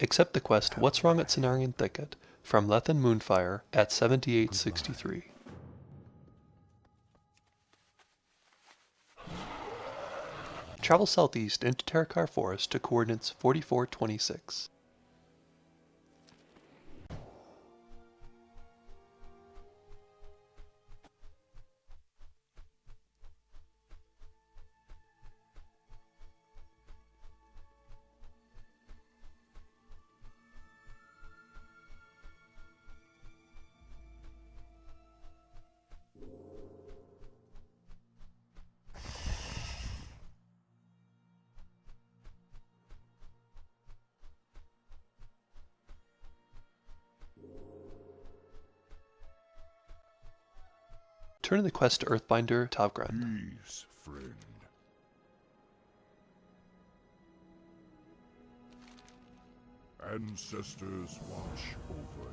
Accept the quest What's Wrong at Cenarion Thicket from Lethen Moonfire at 7863. Travel southeast into Terokkar Forest to coordinates 4426. Turn in the quest to Earthbinder Tavgren. Friend. Ancestors watch over